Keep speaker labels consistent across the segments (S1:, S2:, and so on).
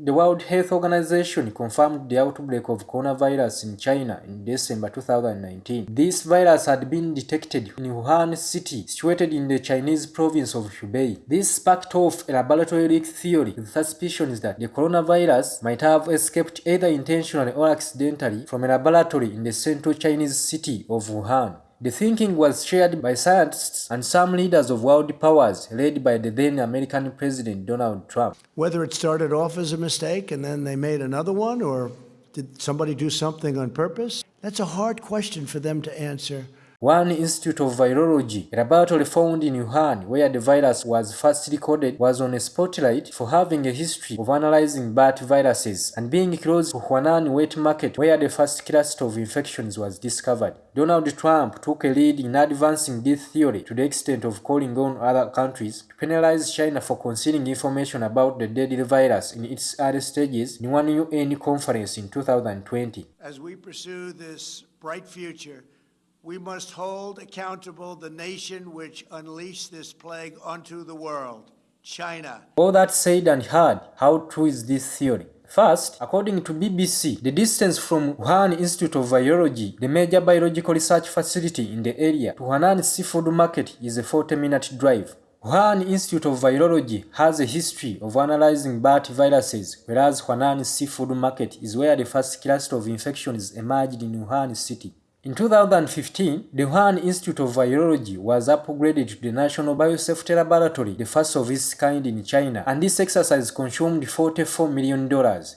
S1: The World Health Organization confirmed the outbreak of coronavirus in China in December 2019. This virus had been detected in Wuhan city, situated in the Chinese province of Hubei. This sparked off a laboratory leak theory with suspicions that the coronavirus might have escaped either intentionally or accidentally from a laboratory in the central Chinese city of Wuhan. The thinking was shared by scientists and some leaders of world powers, led by the then American President Donald Trump.
S2: Whether it started off as a mistake and then they made another one, or did somebody do something on purpose? That's a hard question for them to answer.
S1: Wuhan Institute of Virology, laboratory found in Wuhan where the virus was first recorded, was on a spotlight for having a history of analyzing bat viruses and being close to Huanan wet market where the first cluster of infections was discovered. Donald Trump took a lead in advancing this theory to the extent of calling on other countries to penalize China for concealing information about the deadly virus in its early stages in one UN conference in 2020.
S2: As we pursue this bright future, we must hold accountable the nation which unleashed this plague onto the world, China.
S1: All that said and heard, how true is this theory? First, according to BBC, the distance from Wuhan Institute of Virology, the major biological research facility in the area, to Huanan Seafood Market is a 40-minute drive. Wuhan Institute of Virology has a history of analyzing bat viruses, whereas Huanan Seafood Market is where the first cluster of infections emerged in Wuhan city. In 2015, the Wuhan Institute of Virology was upgraded to the National Biosafety Laboratory, the first of its kind in China, and this exercise consumed $44 million.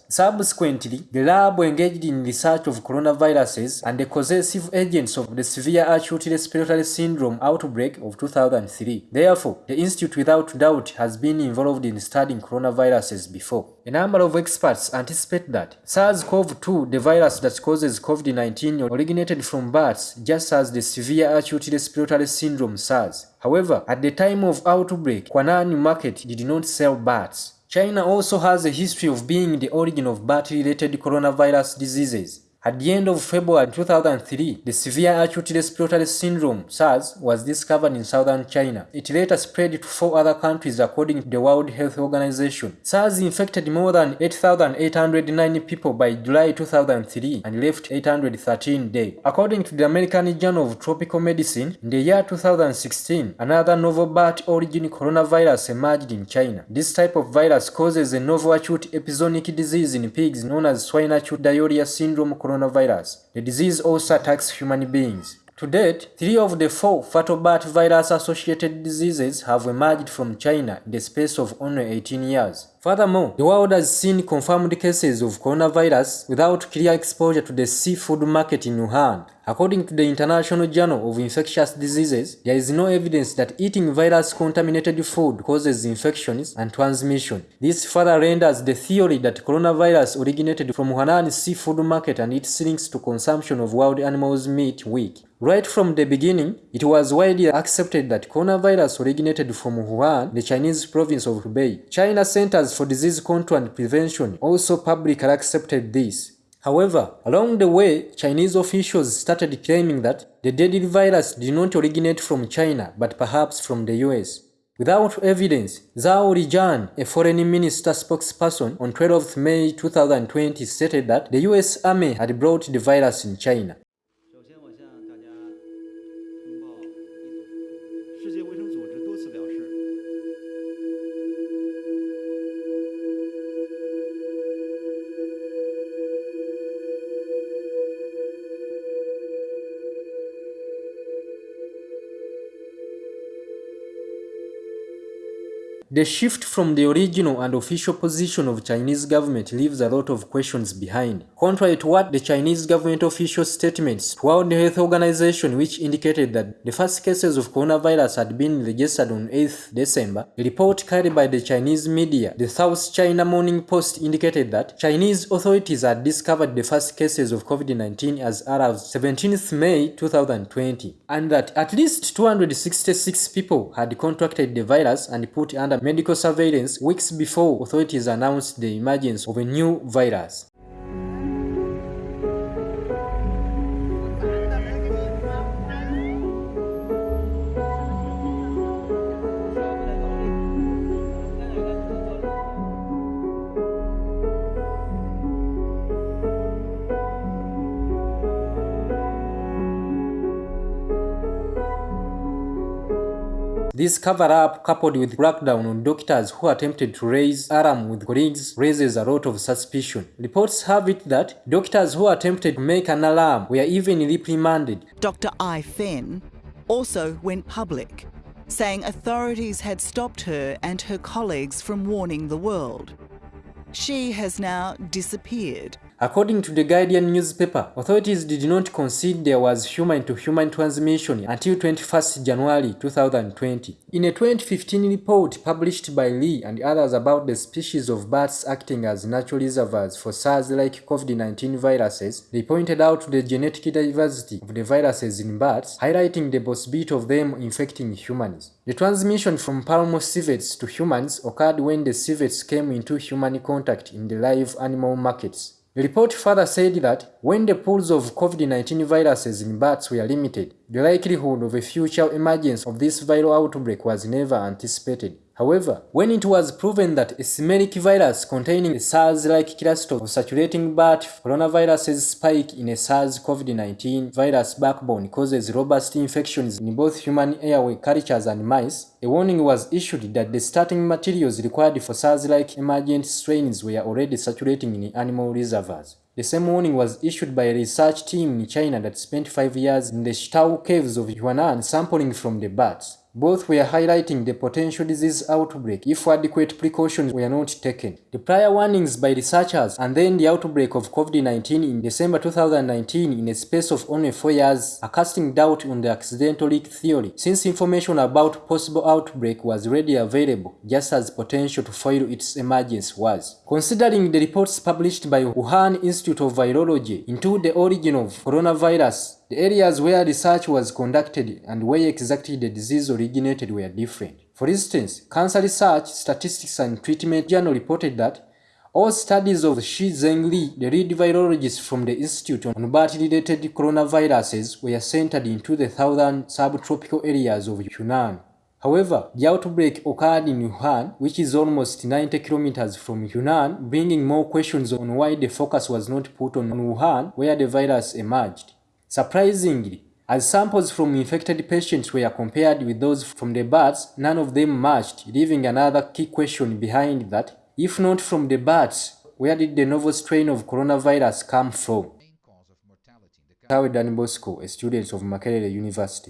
S1: Subsequently, the lab engaged in research of coronaviruses and the causative agents of the severe acute respiratory syndrome outbreak of 2003. Therefore, the institute without doubt has been involved in studying coronaviruses before. A number of experts anticipate that SARS-CoV-2, the virus that causes COVID-19, originated from bats just as the severe acute respiratory syndrome SARS. However, at the time of outbreak, Huanan market did not sell bats. China also has a history of being the origin of bat-related coronavirus diseases. At the end of February 2003, the severe acute respiratory syndrome SARS was discovered in southern China. It later spread to four other countries according to the World Health Organization. SARS infected more than 8,809 people by July 2003 and left 813 dead. According to the American Journal of Tropical Medicine, in the year 2016, another novel bat origin coronavirus emerged in China. This type of virus causes a novel acute epizootic disease in pigs known as swine acute diarrhea syndrome coronavirus. The disease also attacks human beings. To date, three of the four fatal bat virus-associated diseases have emerged from China in the space of only 18 years. Furthermore, the world has seen confirmed cases of coronavirus without clear exposure to the seafood market in Wuhan. According to the International Journal of Infectious Diseases, there is no evidence that eating virus-contaminated food causes infections and transmission. This further renders the theory that coronavirus originated from Wuhan's seafood market and its links to consumption of wild animals' meat weak. Right from the beginning, it was widely accepted that coronavirus originated from Wuhan, the Chinese province of Hubei. China Centers for Disease Control and Prevention also publicly accepted this. However, along the way, Chinese officials started claiming that the deadly virus did not originate from China, but perhaps from the US. Without evidence, Zhao Lijian, a foreign minister spokesperson, on 12 May 2020 stated that the US Army had brought the virus in China. The shift from the original and official position of Chinese government leaves a lot of questions behind. Contrary to what the Chinese government official statements to World Health Organization which indicated that the first cases of coronavirus had been registered on 8th December, a report carried by the Chinese media, the South China Morning Post indicated that Chinese authorities had discovered the first cases of COVID-19 as as 17th May 2020, and that at least 266 people had contracted the virus and put under medical surveillance weeks before authorities announced the emergence of a new virus. This cover-up, coupled with crackdown on doctors who attempted to raise alarm with colleagues, raises a lot of suspicion. Reports have it that doctors who attempted to make an alarm were even reprimanded.
S3: Dr. Ai Fen also went public, saying authorities had stopped her and her colleagues from warning the world. She has now disappeared.
S1: According to the Guardian newspaper, authorities did not concede there was human-to-human -human transmission until 21st January 2020. In a 2015 report published by Lee and others about the species of bats acting as natural reservoirs for SARS-like COVID-19 viruses, they pointed out the genetic diversity of the viruses in bats, highlighting the possibility of them infecting humans. The transmission from palm civets to humans occurred when the civets came into human contact in the live animal markets. The report further said that when the pools of COVID-19 viruses in bats were limited, the likelihood of a future emergence of this viral outbreak was never anticipated. However, when it was proven that a simic virus containing a SARS-like cluster of saturating bat coronaviruses spike in a SARS-CoV-19 virus backbone causes robust infections in both human airway cultures and mice, a warning was issued that the starting materials required for SARS-like emergent strains were already saturating in animal reservoirs. The same warning was issued by a research team in China that spent five years in the Shitao caves of Huanan sampling from the bats. Both were highlighting the potential disease outbreak if adequate precautions were not taken. The prior warnings by researchers and then the outbreak of COVID-19 in December 2019 in a space of only four years are casting doubt on the accidental leak theory, since information about possible outbreak was readily available, just as potential to foil its emergence was. Considering the reports published by Wuhan Institute of Virology into the origin of coronavirus, the areas where research was conducted and where exactly the disease originated were different. For instance, Cancer Research, Statistics and Treatment Journal reported that all studies of Shi Zhengli, the lead virologist from the Institute on bat-related coronaviruses, were centered into the southern subtropical areas of Yunnan. However, the outbreak occurred in Wuhan, which is almost 90 kilometers from Yunnan, bringing more questions on why the focus was not put on Wuhan, where the virus emerged. Surprisingly, as samples from infected patients were compared with those from the bats, none of them matched, leaving another key question behind that. If not from the bats, where did the novel strain of coronavirus come from? Tawe Dan Bosco, a student of Makerere University.